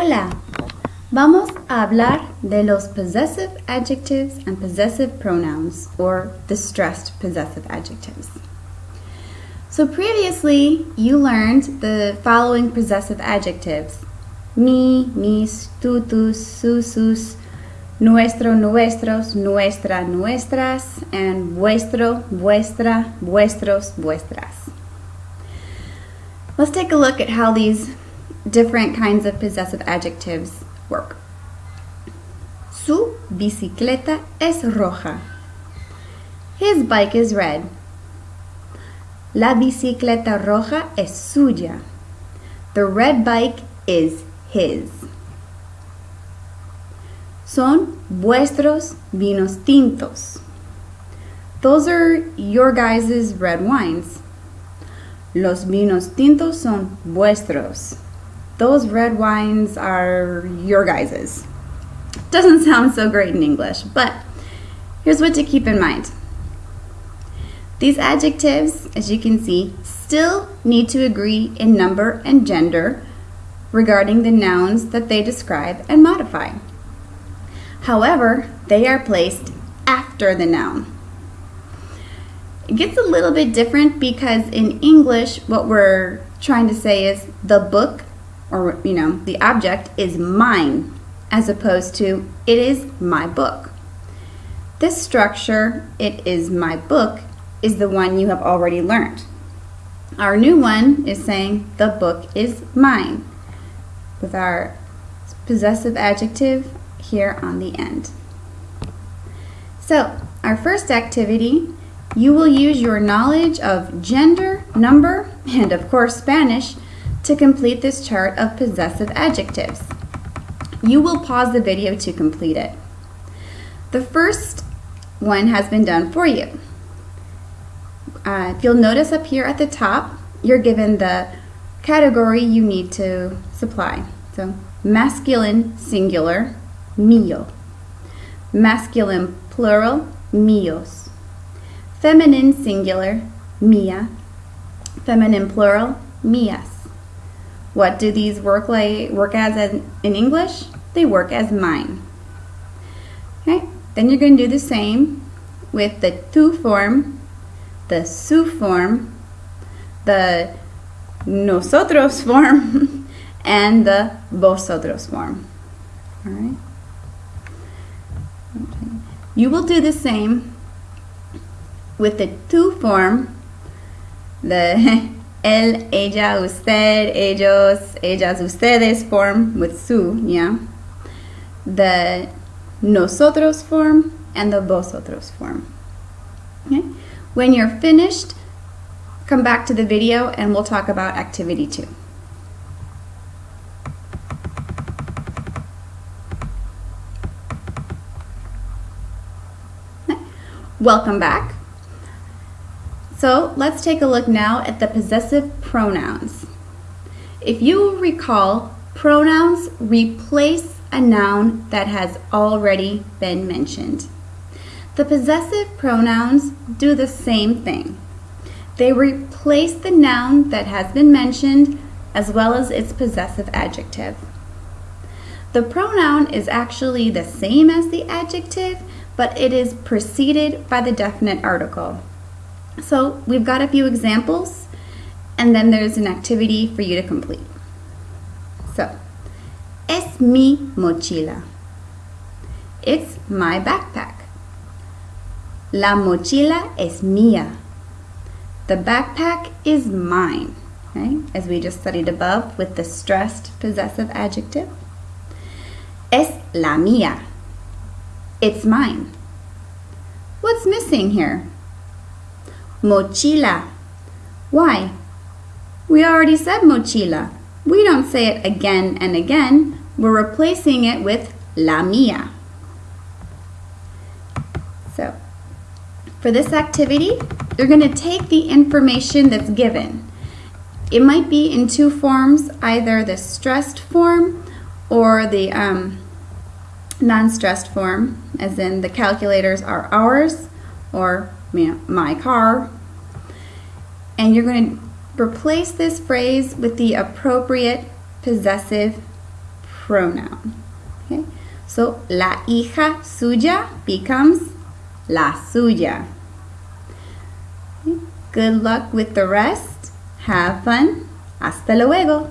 Hola. Vamos a hablar de los possessive adjectives and possessive pronouns, or the stressed possessive adjectives. So previously, you learned the following possessive adjectives. Mi, mis, tu, tus, su, sus, nuestro, nuestros, nuestra, nuestras, and vuestro, vuestra, vuestros, vuestras. Let's take a look at how these different kinds of possessive adjectives work. Su bicicleta es roja. His bike is red. La bicicleta roja es suya. The red bike is his. Son vuestros vinos tintos. Those are your guys' red wines. Los vinos tintos son vuestros those red wines are your guys's. Doesn't sound so great in English, but here's what to keep in mind. These adjectives, as you can see, still need to agree in number and gender regarding the nouns that they describe and modify. However, they are placed after the noun. It gets a little bit different because in English, what we're trying to say is the book or you know, the object is mine as opposed to it is my book. This structure, it is my book, is the one you have already learned. Our new one is saying the book is mine with our possessive adjective here on the end. So, our first activity, you will use your knowledge of gender, number, and of course Spanish to complete this chart of possessive adjectives. You will pause the video to complete it. The first one has been done for you. Uh, if you'll notice up here at the top, you're given the category you need to supply. So masculine singular, mío. Masculine plural, míos. Feminine singular, mía. Feminine plural, mías. What do these work like work as in English? They work as mine. Okay, then you're going to do the same with the tu form, the su form, the nosotros form, and the vosotros form. All right. You will do the same with the tu form, the él, ella, usted, ellos, ellas, ustedes form with su, yeah. The nosotros form and the vosotros form. Okay? When you're finished, come back to the video and we'll talk about activity two. Welcome back. So let's take a look now at the possessive pronouns. If you recall, pronouns replace a noun that has already been mentioned. The possessive pronouns do the same thing. They replace the noun that has been mentioned as well as its possessive adjective. The pronoun is actually the same as the adjective, but it is preceded by the definite article. So we've got a few examples and then there's an activity for you to complete. So, es mi mochila. It's my backpack. La mochila es mía. The backpack is mine, okay? as we just studied above with the stressed possessive adjective. Es la mía. It's mine. What's missing here? Mochila. Why? We already said mochila. We don't say it again and again. We're replacing it with la mía. So, for this activity, you're going to take the information that's given. It might be in two forms, either the stressed form or the um, non-stressed form, as in the calculators are ours, or my car. And you're going to replace this phrase with the appropriate possessive pronoun. Okay? So la hija suya becomes la suya. Good luck with the rest. Have fun. Hasta luego.